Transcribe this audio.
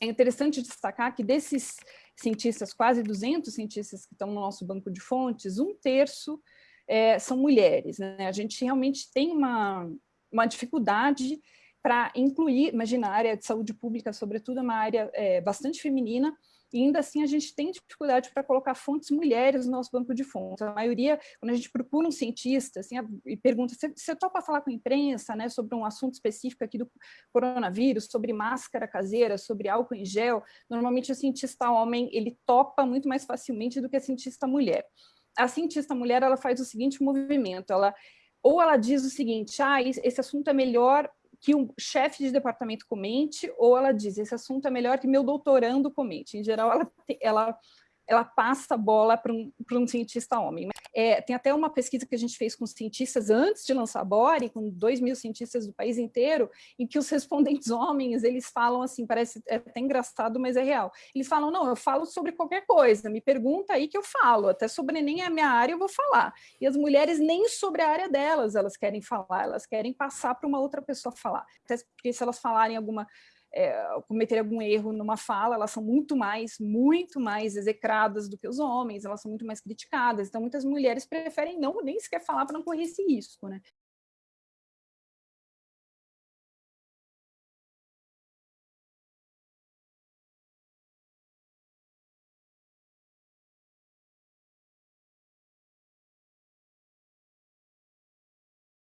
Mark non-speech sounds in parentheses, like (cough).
é interessante destacar que desses cientistas, quase 200 cientistas que estão no nosso banco de fontes, um terço é, são mulheres. Né? A gente realmente tem uma, uma dificuldade para incluir, imagina, a área de saúde pública, sobretudo, é uma área é, bastante feminina, e ainda assim a gente tem dificuldade para colocar fontes mulheres no nosso banco de fontes. A maioria, quando a gente procura um cientista assim, e pergunta, você, topa falar com a imprensa né, sobre um assunto específico aqui do coronavírus, sobre máscara caseira, sobre álcool em gel, normalmente o cientista homem ele topa muito mais facilmente do que a cientista mulher. A cientista mulher ela faz o seguinte movimento, ela ou ela diz o seguinte, ah, esse assunto é melhor que um chefe de departamento comente, ou ela diz, esse assunto é melhor que meu doutorando comente. Em geral, ela, ela ela passa a bola para um, um cientista homem. É, tem até uma pesquisa que a gente fez com cientistas antes de lançar Bore, com dois mil cientistas do país inteiro, em que os respondentes (laughs) homens, eles falam assim, parece é até engraçado, mas é real. Eles falam, não, eu falo sobre qualquer coisa, me pergunta aí que eu falo, até sobre nem a minha área eu vou falar. E as mulheres nem sobre a área delas elas querem falar, elas querem passar para uma outra pessoa falar. Até porque se elas falarem alguma é, cometer algum erro numa fala, elas são muito mais, muito mais execradas do que os homens, elas são muito mais criticadas, então muitas mulheres preferem não nem sequer falar para não correr esse risco, né?